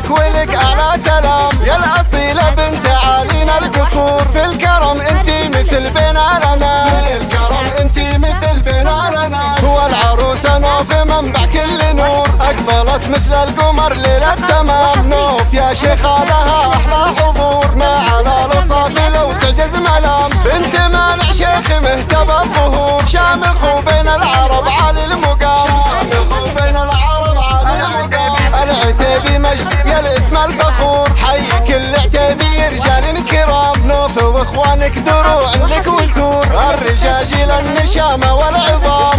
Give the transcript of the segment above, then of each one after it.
لك ولك على سلام. يا الأصيلة بنت عالينا القصور. في الكرم انتي مثل بنا لنا في الكرم انتي مثل بنا لنا هو العروسة نوف منبع كل نور. أقبلت مثل القمر ليلة تمام نوف يا شيخة لها واخوانك دروع لك وزور الرجاجيل النشامة والعظام.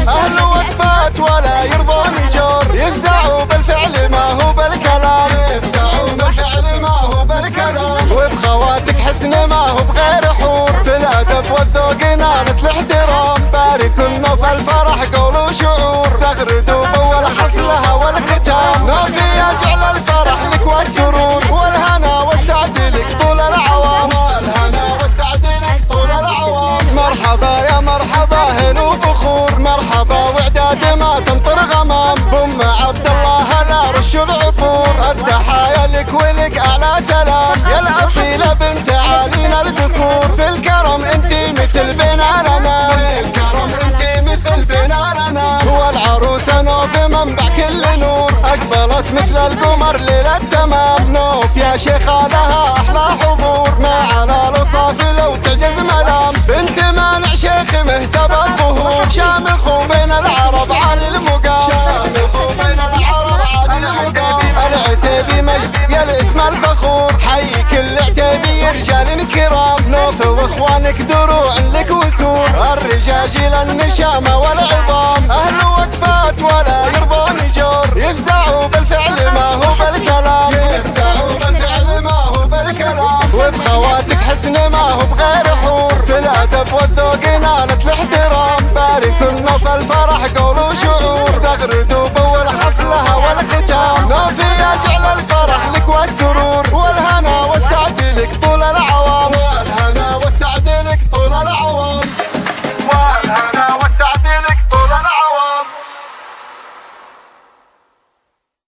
مرحبا يا مرحبا هلو بخور مرحبا وعداد ما تمطر غمام. بم عبد الله لا رش العطور التحايا لك ولك اعلى سلام. يا الأصيلة بنت عالينا القصور. في الكرم انتي مثل بنا لنا في الكرم انتي مثل بنا لنا هو العروسه نوف منبع كل نور. أقبلت مثل القمر ليلة تمام. نوف يا شيخه لها نوف واخوانك دروع لك وسور الرجاجيل النشامة والعظام. أهل وقفات ولا يرضون جور. يفزعوا بالفعل ما هو بالكلام. يفزعوا بالفعل ما هو بالكلام. وبخواتك حسن ما هو بغير حور. في الأدب والذوق